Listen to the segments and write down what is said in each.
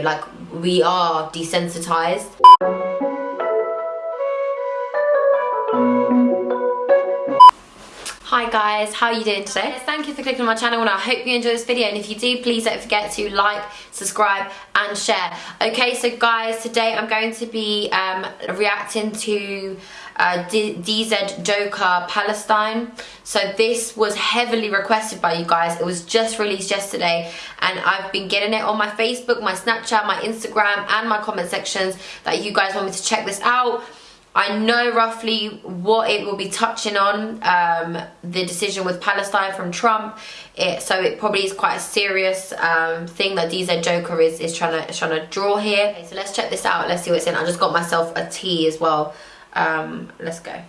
like we are desensitized. Hi guys, how are you doing today? Thank you for clicking on my channel and I hope you enjoy this video. And if you do please don't forget to like, subscribe and share. Okay so guys today I'm going to be um, reacting to uh, DZ Joker Palestine. So this was heavily requested by you guys. It was just released yesterday and I've been getting it on my Facebook, my Snapchat, my Instagram and my comment sections that you guys want me to check this out. I know roughly what it will be touching on, um, the decision with Palestine from Trump. It, so it probably is quite a serious um, thing that DZ Joker is, is trying to trying to draw here. Okay, so let's check this out. Let's see what's in. I just got myself a tea as well. Um, let's go.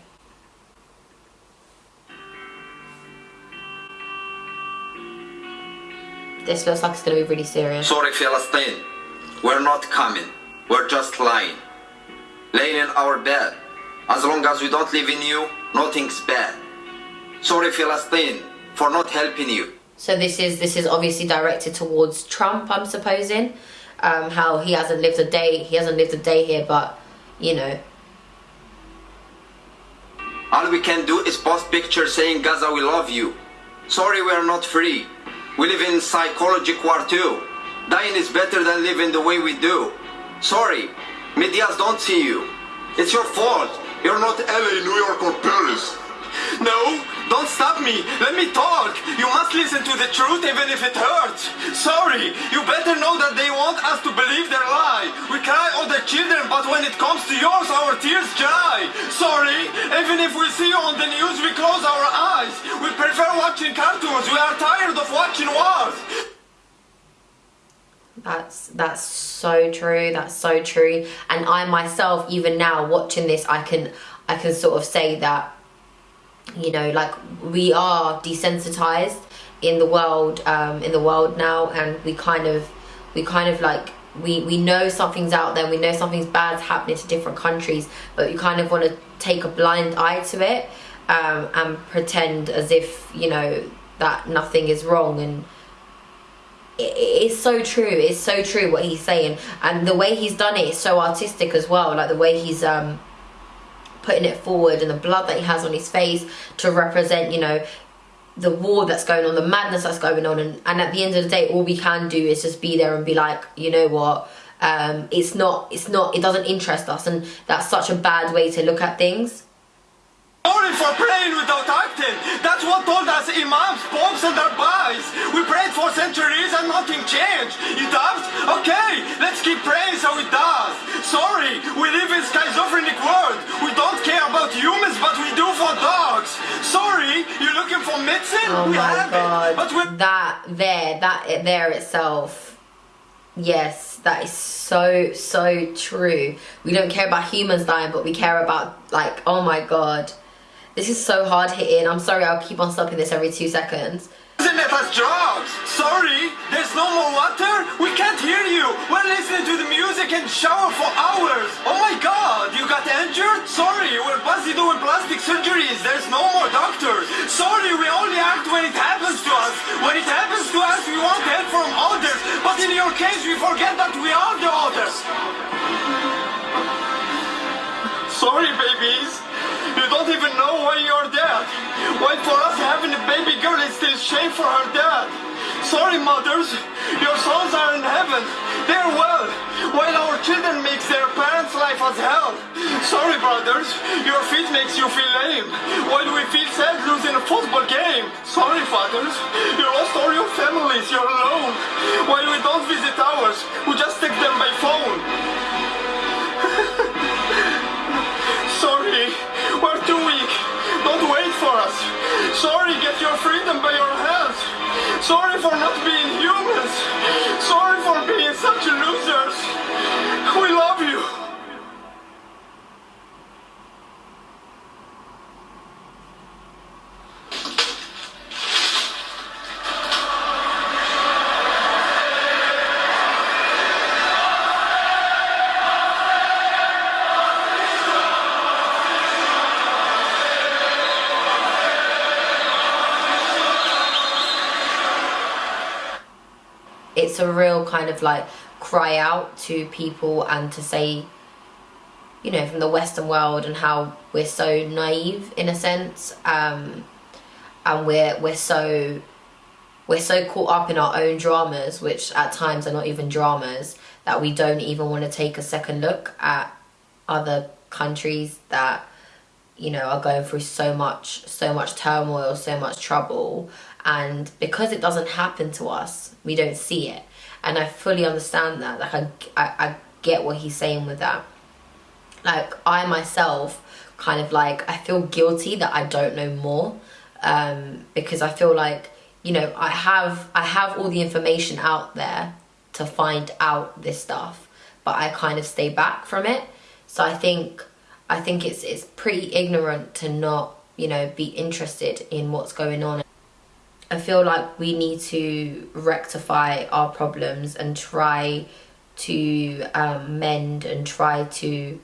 This looks like it's going to be really serious. Sorry, Palestine. We're not coming. We're just lying laying in our bed. As long as we don't live in you, nothing's bad. Sorry, Palestine, for not helping you. So this is this is obviously directed towards Trump, I'm supposing. Um, how he hasn't lived a day, he hasn't lived a day here, but you know. All we can do is post pictures saying Gaza, we love you. Sorry, we are not free. We live in psychological war too. Dying is better than living the way we do. Sorry, Medias don't see you. It's your fault. You're not LA, New York, or Paris. No, don't stop me. Let me talk. You must listen to the truth even if it hurts. Sorry, you better know that they want us to believe their lie. We cry all the children, but when it comes to yours, our tears dry. Sorry, even if we see you on the news, we close our eyes. We prefer watching cartoons. We are tired of watching wars. That's that's so true. That's so true. And I myself, even now watching this, I can I can sort of say that you know, like we are desensitized in the world, um, in the world now, and we kind of we kind of like we we know something's out there. We know something's bad's happening to different countries, but you kind of want to take a blind eye to it um, and pretend as if you know that nothing is wrong and it's so true it's so true what he's saying. And the way he's done it is so artistic as well like the way he's um putting it forward and the blood that he has on his face to represent you know the war that's going on the madness that's going on. And, and at the end of the day all we can do is just be there and be like you know what? Um it's not it's not it doesn't interest us. And that's such a bad way to look at things Sorry for praying without acting. That's what told us imams, popes and rabbis. We prayed for centuries and nothing changed. You doubt? Okay, let's keep praying so it does. Sorry, we live in schizophrenic world. We don't care about humans, but we do for dogs. Sorry, you're looking for medicine? Oh we my god. It, but we that there, that there itself. Yes, that is so, so true. We don't care about humans dying, but we care about, like, oh my god. This is so hard hitting. I'm sorry, I'll keep on stopping this every two seconds. Isn't it as drugs? Sorry, there's no more water? We can't hear you. We're listening to the music and shower for hours. Oh my god, you got injured? Sorry, we're busy doing plastic surgeries. There's no more doctors. Sorry, we only act when it happens to us. When it happens to us, we want help from others. But in your case, we forget that we are the others. Sorry, babies. Don't even know why you're dead. Why for us having a baby girl is still shame for her dad. Sorry mothers, your sons are in heaven. They're well, while our children makes their parents' life as hell. Sorry brothers, your feet makes you feel lame. While we feel sad losing a football game. Sorry fathers, you lost all your families, you're alone. While we don't visit ours, we your freedom by your hands. Sorry for not being humans. A real kind of like cry out to people and to say you know from the western world and how we're so naive in a sense um, and we're we're so we're so caught up in our own dramas which at times are not even dramas that we don't even want to take a second look at other countries that you know are going through so much so much turmoil so much trouble and because it doesn't happen to us we don't see it. And i fully understand that. Like i i, I get what he's saying with that. Like i myself kind of like i feel guilty that i don't know more um because i feel like you know i have i have all the information out there to find out this stuff but i kind of stay back from it. So i think i think it's it's pretty ignorant to not you know be interested in what's going on i feel like we need to rectify our problems and try to um, mend and try to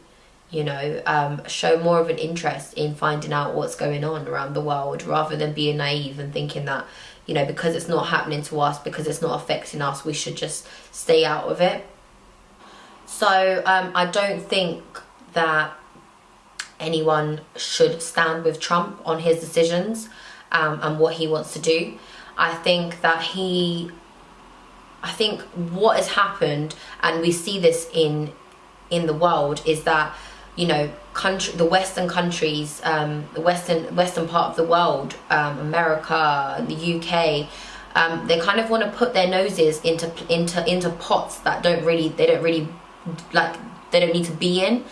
you know um, show more of an interest in finding out what's going on around the world rather than being naive and thinking that you know because it's not happening to us because it's not affecting us we should just stay out of it. So um, i don't think that anyone should stand with trump on his decisions um, and what he wants to do. I think that he i think what has happened and we see this in in the world is that you know country the western countries um, the western western part of the world um, america the uk um, they kind of want to put their noses into into into pots that don't really they don't really like they don't need to be in.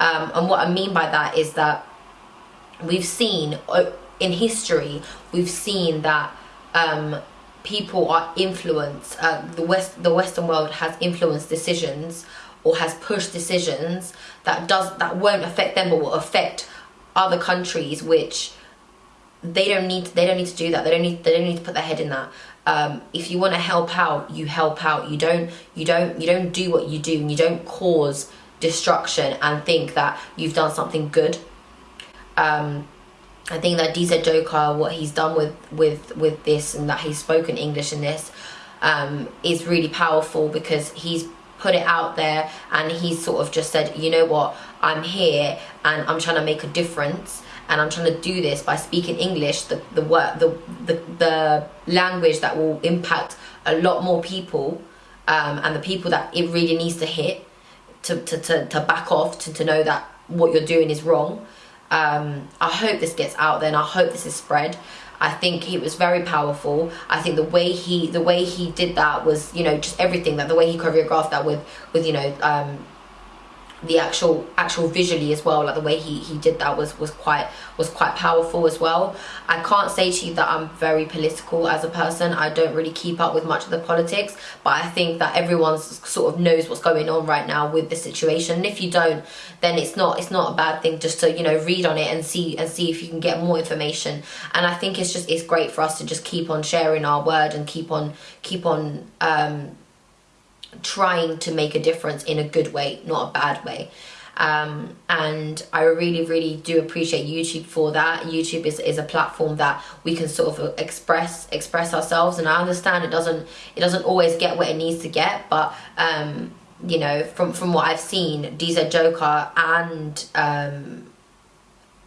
Um, and what i mean by that is that we've seen in history we've seen that um, people are influenced uh, the west the western world has influenced decisions or has pushed decisions that does that won't affect them but will affect other countries which they don't need they don't need to do that. They don't need they don't need to put their head in that. Um, if you want to help out you help out. You don't you don't you don't do what you do and you don't cause destruction and think that you've done something good. Um, I think that DZ Joker what he's done with with with this and that he's spoken English in this um, is really powerful because he's put it out there and he sort of just said you know what? I'm here and i'm trying to make a difference and i'm trying to do this by speaking english. The the word the the, the language that will impact a lot more people um, and the people that it really needs to hit to, to, to, to back off to, to know that what you're doing is wrong um, i hope this gets out there and i hope this is spread I think he was very powerful. I think the way he the way he did that was you know just everything that the way he choreographed that with with you know um, the actual actual visually as well like the way he he did that was was quite was quite powerful as well. I can't say to you that i'm very political as a person. I don't really keep up with much of the politics but i think that everyone sort of knows what's going on right now with the situation. And if you don't then it's not it's not a bad thing just to you know read on it and see and see if you can get more information. And i think it's just it's great for us to just keep on sharing our word and keep on keep on um trying to make a difference in a good way, not a bad way. Um, and I really, really do appreciate YouTube for that. YouTube is, is a platform that we can sort of express express ourselves, and I understand it doesn't it doesn't always get what it needs to get, but um, you know, from from what I've seen, DZ Joker and um,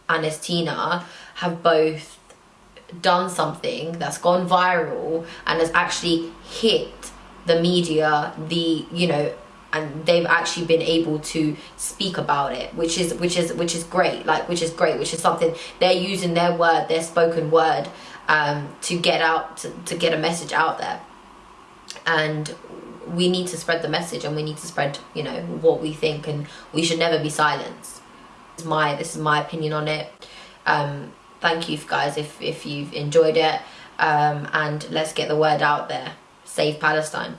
Anes Tina have both done something that's gone viral and has actually hit the media, the you know, and they've actually been able to speak about it, which is which is which is great. Like which is great, which is something they're using their word, their spoken word, um, to get out to, to get a message out there. And we need to spread the message, and we need to spread you know what we think, and we should never be silenced. This is my this is my opinion on it. Um, thank you guys if if you've enjoyed it, um, and let's get the word out there. Save Palestine.